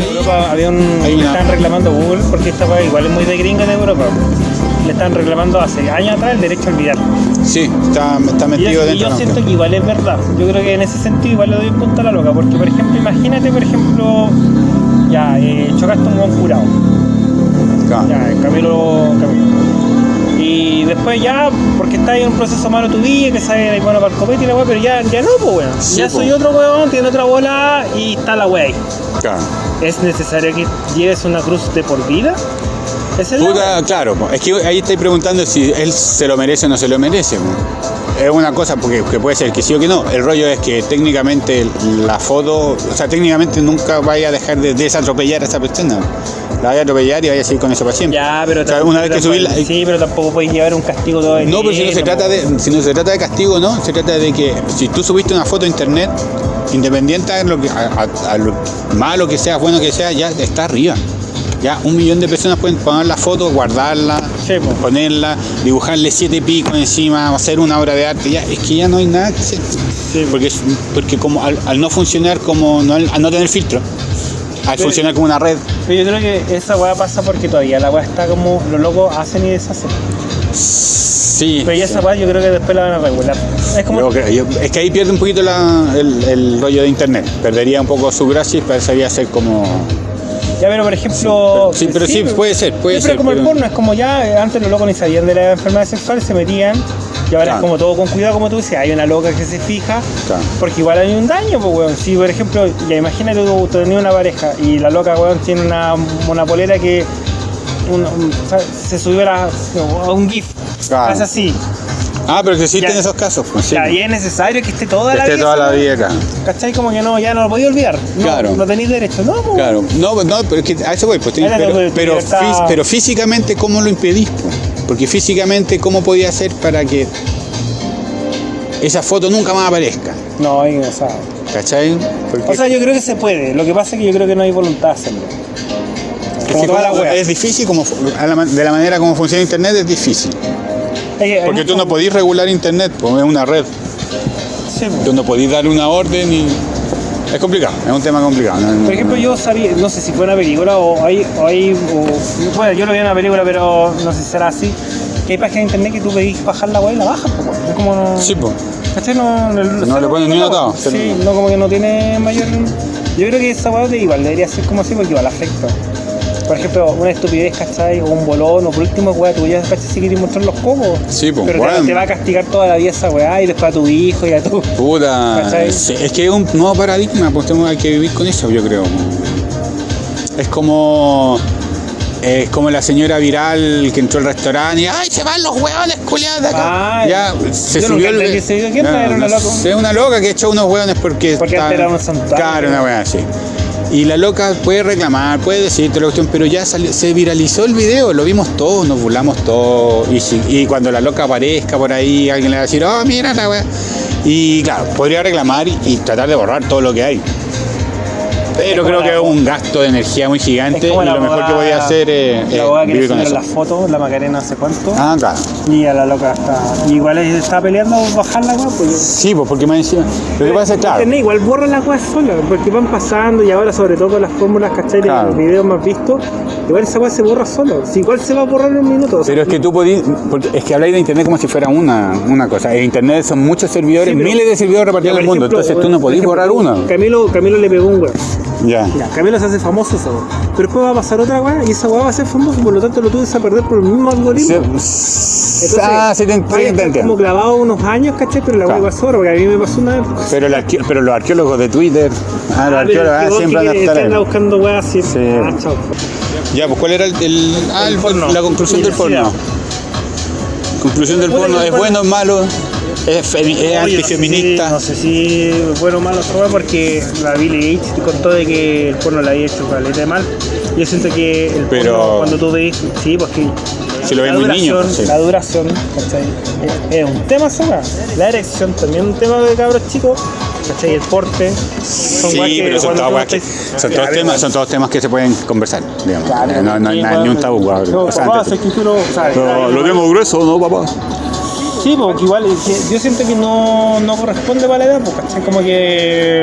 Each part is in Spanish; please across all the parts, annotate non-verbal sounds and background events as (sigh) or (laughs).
En Europa había un, le estaban reclamando Google porque esta igual es muy de gringa en Europa. Le estaban reclamando hace años atrás el derecho a olvidar. Sí, está, está Y, metido y dentro. yo ¿no? siento que igual es verdad. Yo creo que en ese sentido igual le doy un punto a la loca. Porque, por ejemplo, imagínate, por ejemplo, ya, eh, chocaste un buen curado. Claro. Ya, Camilo. Después ya, porque está ahí en un proceso malo tu vida, que ahí bueno para el copete y la weá, pero ya, ya no, pues weón. Sí, ya po. soy otro weón, tiene otra bola y está la weá ahí. Claro. ¿Es necesario que lleves una cruz de por vida? Es la Puta, claro, es que ahí estáis preguntando si él se lo merece o no se lo merece. po. Es una cosa porque que puede ser que sí o que no. El rollo es que técnicamente la foto, o sea, técnicamente nunca vaya a dejar de desatropellar a esa persona. La vaya a atropellar y vaya a seguir con eso para siempre. Ya, pero O sea, una vez que subirla. Sí, pero tampoco puedes llevar un castigo todo el No, pero si no se trata de, si no se trata de castigo, no, se trata de que si tú subiste una foto a internet, independiente de lo que, a, a- a lo malo que sea, bueno que sea, ya está arriba. Ya un millón de personas pueden poner la foto, guardarla, Sí, ponerla, dibujarle siete picos encima, hacer una obra de arte, ya, es que ya no hay nada que hacer. Sí, po. Porque, porque como al, al no funcionar como, no, al no tener filtro, al Pero- funcionar como una red, Pero yo creo que esa weá pasa porque todavía la weá está como los locos hacen y deshacen. sí. Pero ya esa weá yo creo que después la van a regular. Es como. Yo creo- yo- es que ahí pierde un poquito la- el, el rollo de internet. Perdería un poco su gracia y pasaría ser como. Ya, pero por ejemplo. Sí, pero sí, puede ser, puede Sí, pero ser, como el pero- porno, es como ya, antes los locos ni sabían de la enfermedad sexual, se metían. Y ahora Claro. es como todo con cuidado, como tú dices, hay una loca que se fija. Claro. Porque igual hay un daño, pues, weón. Si, por ejemplo, ya imagínate tú, tú tenías una pareja y la loca, weón, tiene una, una polera que un- un- se subió a, la- a un GIF. Claro. Es así. Ah, pero que existen Ya. esos casos. Pues, sí. Ya, y es necesario que esté toda la Esté vida. toda la vida acá. ¿Cachai? Como que no, ya no lo podía olvidar. No, Claro. No tenéis derecho. No, pues, Claro. No, pues, no, pero es que a eso voy. Pues, Era pero, pero físicamente, ¿cómo lo impedís? pues? Porque físicamente, ¿cómo podía hacer para que esa foto nunca más aparezca? No, ahí, o sea. ¿Cachai? Porque O sea, yo creo que se puede. Lo que pasa es que yo creo que no hay voluntad de hacerlo. es, como que la como- es difícil, como, de la manera como funciona Internet es difícil. Es que Porque tú mucho- no podís regular Internet, pues es una red. Sí, pues. Tú no podís dar una orden y. Es complicado, es un tema complicado. no- Por ejemplo, yo sabía, no sé si fue una película o hay, o hay o- bueno, yo lo vi en una película, pero no sé si será así. Que hay páginas de internet que tú pedís bajar la web y la bajas, pues, es como no. Sí, pues. ¿Cachai? No, no, No le ponen ni atado. Sí, no, como que no tiene mayor. Yo creo que esa weá de igual debería ser como así porque igual afecta. Por ejemplo, una estupidez, ¿cachai? O un bolón, o por último, weá, tú ya, ¿cachai? Si quieres mostrar los cocos. Sí, pues, Pero te- va a castigar toda la vida esa weá y después a tu hijo y a tu. Puta. Es que es un nuevo paradigma, pues tenemos que vivir con eso, yo creo. Es como. Es como la señora viral que entró al restaurante y ¡ay, se van los hueones culiados de acá! Ay, ya se subió el. ese video. ¿Quién era? ¿Era una loca? Es una loca que echó unos hueones porque. Porque está- antes era un santuario. Claro, una hueá así. Y la loca puede reclamar, puede decirte la cuestión, pero ya salió- se viralizó el video, lo vimos todos, nos burlamos todos. Y, si- y cuando la loca aparezca por ahí, alguien le va a decir, oh, mira la weá. Y claro, podría reclamar y, y tratar de borrar todo lo que hay. Pero creo la- que es un gasto de energía muy gigante y la lo mejor que abogada- podía hacer es, La boda le vivir con eso. las fotos, la Macarena hace cuánto. Ah, claro. Y a la loca está. Igual está peleando bajar la weá, pues yo. Sí, pues porque me decía. Lo que pasa es claro. Internet igual borra las weas sola, porque van pasando y ahora sobre todo con las fórmulas, ¿cachai? Claro. los videos más vistos, igual esa wea se borra solo. Si igual se va a borrar en un minuto. o sea, Pero es que tú porque es que habláis de internet como si fuera una, una cosa. En internet son muchos servidores, Sí, pero- miles de servidores repartidos en el mundo, ejemplo, entonces tú no podís ejemplo, borrar uno. Camilo, Camilo le pegó un weón. Ya. Ya, Camilo se hace famoso esa wea. Pero después va a pasar otra wea y esa wea va a ser famosa, por lo tanto lo tuve a perder por el mismo algoritmo. Sí, ah, sí, te, entiendo. como clavado unos años, ¿cachai? Pero la wea Claro. igual sobra, porque a mí me pasó una vez. Pero, los arqueólogos de Twitter, ah, los Ah, arqueólogos es que ah, siempre van a estar ahí. buscando weas así. Sí. Ah, chao. Ya, pues ¿cuál era el, el- ah, El el- porno. la conclusión del porno? Conclusión del porno, ¿es bueno o malo? ¿Es, es antifeminista? No sé, si, no sé si bueno o malo weá, porque la Billie Gates te contó de que el porno la había hecho caleta de mal. Yo siento que el Pero- porno, cuando tú ves, sí, pues que Si lo ves la muy niño, duración, pues, sí. la duración, ¿cachai? Es, un tema weá. La erección también es un tema de cabros chicos, ¿cachai? El porte. Son Sí, pero son todos, son temas, son todos temas que se pueden conversar, digamos. Claro, no, no hay nada, ni un tabú. No, O sea, papá, antes- sé que tú no- o sea, Lo, lo tengo grueso, ¿no, papá? Sí, porque igual yo siento que no, no corresponde para la edad, pues, ¿cachai? Como que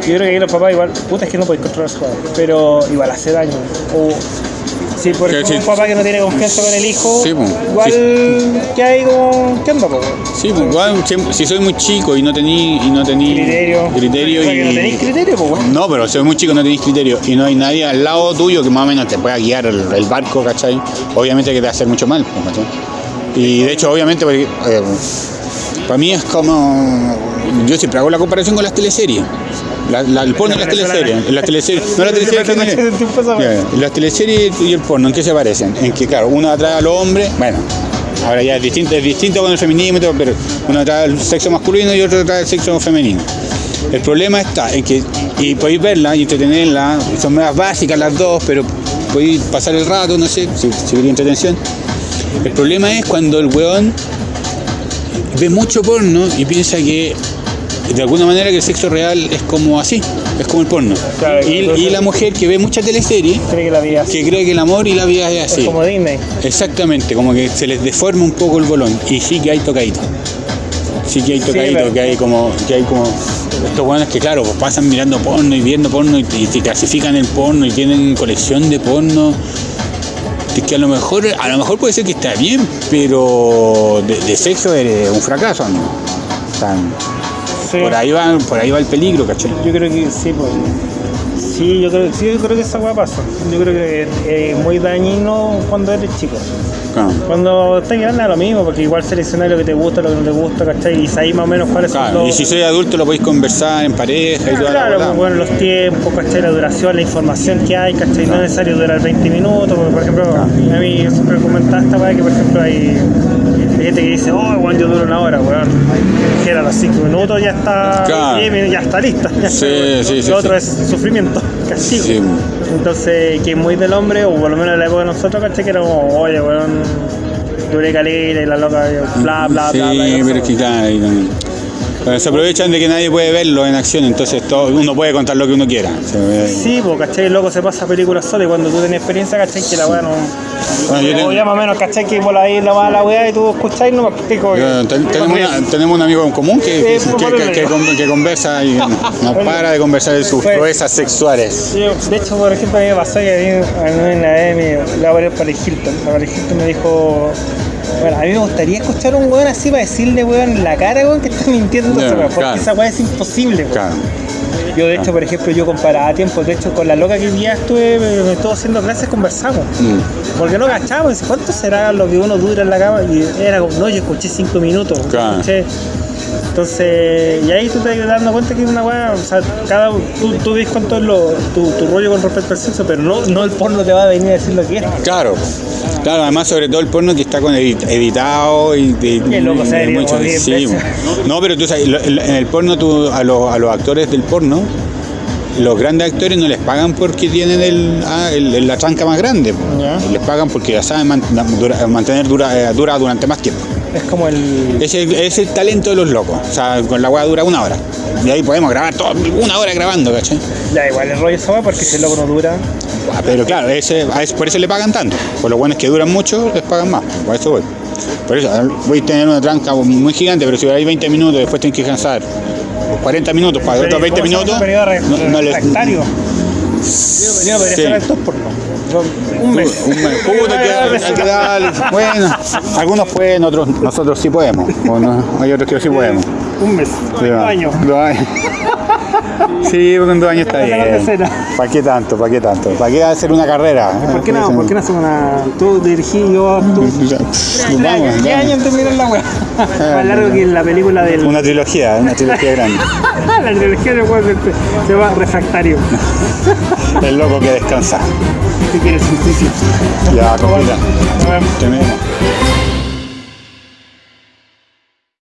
Yo creo que ahí los papás igual, puta es que no podéis controlar su jugador, pero igual hace daño. O si sí. un papá que no tiene confianza con el hijo, Sí, po. igual que hay como, ¿qué onda, po? Sí, pues igual, siempre- si soy muy chico y no tení, y no tení Criterio. criterio O sea, que no y- tenéis criterio, pues bueno. No, pero soy muy chico, no tenéis criterio y no hay nadie al lado tuyo que más o menos te pueda guiar el, el barco, ¿cachai? Obviamente que te va a hacer mucho mal, pues, ¿cachai? Y de hecho, obviamente, porque, eh, para mí es como. Yo siempre hago la comparación con las teleseries. La, la- el porno y las teleseries. Las teleseries. No las (laughs) teleseries Las teleseries y el porno, ¿en qué se parecen? En que, claro, uno atrae a los hombres, bueno, ahora ya es distinto, es distinto con el feminismo, pero uno atrae al sexo masculino y otro atrae al sexo femenino. El problema está en que, y podéis verla y entretenerla, son más básicas las dos, pero podéis pasar el rato, no sé, si, si entretención. El problema es cuando el weón ve mucho porno y piensa que de alguna manera que el sexo real es como así, es como el porno. Claro, y, y la mujer que ve mucha teleserie, Cree que la vida es que cree que el amor y la vida es es así. como Disney. Exactamente, como que se les deforma un poco el bolón. Y sí que hay tocadito. Sí que hay tocadito, que hay como, que hay como estos buenos que claro, pues pasan mirando porno y viendo porno y, y te clasifican el porno y tienen colección de porno. Es que a lo mejor, a lo mejor puede ser que está bien, pero de, de sexo es un fracaso, ¿no? O sea, Sí. por ahí va, por ahí va el peligro, ¿cachai? Yo creo que sí, pues. Sí, yo creo, sí, yo creo que esa weá pasa. Yo creo que es muy dañino cuando eres chico. Claro. Cuando estás grande es lo mismo, porque igual seleccionas lo que te gusta, lo que no te gusta, ¿cachai? Y sabes más o menos cuáles son los... y si soy adulto lo podéis conversar en pareja y toda la Claro, pues, bueno, los tiempos, ¿cachai? La duración, la información que hay, ¿cachai? No es necesario durar 20 minutos, porque por ejemplo, a mí yo siempre comentaba esta weá que por ejemplo hay gente que dice, oh, bueno, yo duro una hora, weón. Que a los 5 minutos ya está, Claro. ya está lista. Ya Sí, está, (laughs) sí, sí, Lo otro sí. es sufrimiento, (laughs) castigo. Sí. Entonces, que es muy del hombre, o por lo menos en la época de nosotros, ¿cachai? Que era como, oye, weón, duré calera y la loca, bla, bla, sí, bla, bla. pero es que claro, Pero se aprovechan de que nadie puede verlo en acción, entonces todo, uno puede contar lo que uno quiera. Sí, pues, ¿cachai? El loco se pasa películas solo y cuando tú tenés experiencia, ¿cachai? Que la weá no. Bueno, yo ya más o menos, ¿cachai? Que por ahí la va la weá y tú escucháis, no me explico. Yo- ten- tenemos, una- tenemos un amigo en común que, que, con- conversa y no (laughs) para de conversar de sus Pues- proezas sexuales. Yo, de hecho, por ejemplo, a mí me pasó que a mí, a mí una vez me, la voy a para Hilton. La Hilton me dijo, bueno, a mí me gustaría escuchar a un weón así para decirle, weón, en la cara, weón, que está mintiendo weá, porque claro. esa weá es imposible, weón. Claro. Yo, de hecho, por ejemplo, yo comparaba tiempo, de hecho, con la loca que un día estuve, me, me estuvo haciendo clases, conversamos. Mm. Porque no cachamos, ¿cuánto será lo que uno dura en la cama? Y era como, no, yo escuché cinco minutos. Claro. escuché. Entonces, y ahí tú te vas dando cuenta que es una weá, o sea, cada, tú, tú ves cuánto es lo, tu, tu rollo con respecto al sexo, pero no, no el porno te va a venir a decir lo que es. Claro. Claro, además sobre todo el porno que está con edit- editado y loco, de serio, mucho- sí. No, pero tú sabes, en el porno tú, a, los, a los actores del porno, los grandes actores no les pagan porque tienen el, ah, el- la tranca más grande, les pagan porque ya saben mantener dura, eh, dura durante más tiempo. Es como el. Es el, es el talento de los locos, o sea, con la weá dura una hora. Y ahí podemos grabar todo, una hora grabando, ¿cachai? Ya, igual el rollo esa porque si el loco no dura. Ah, Pero claro, ese, por eso le pagan tanto. Por lo bueno es que duran mucho, les pagan más. Por eso voy. Por eso, voy a tener una tranca muy gigante, pero si hay 20 minutos, después tengo que descansar 40 minutos para otros 20 ¿cómo se llama minutos. no- no les- refractario? Yo Sí. ser actor Un mes. Un mes. Hay que darle. Bueno, algunos pueden, otros, nosotros sí podemos. O no, hay otros que sí podemos. Un mes. Sí, Un va. año. Dos años. (laughs) Sí, en dos años está bien. ¿Para qué tanto? ¿Para qué tanto? ¿Para qué hacer una carrera? ¿Por qué no? ¿Por qué no hacemos una. Tú dirigí, yo tú. Años, ¿Qué vamos. años en terminar la weá? Más largo que la película del. Una trilogía, una trilogía grande. (laughs) la trilogía de weá se- se llama Refractario. (laughs) El loco que descansa. Si quieres, sí. Ya, vemos. Terminemos.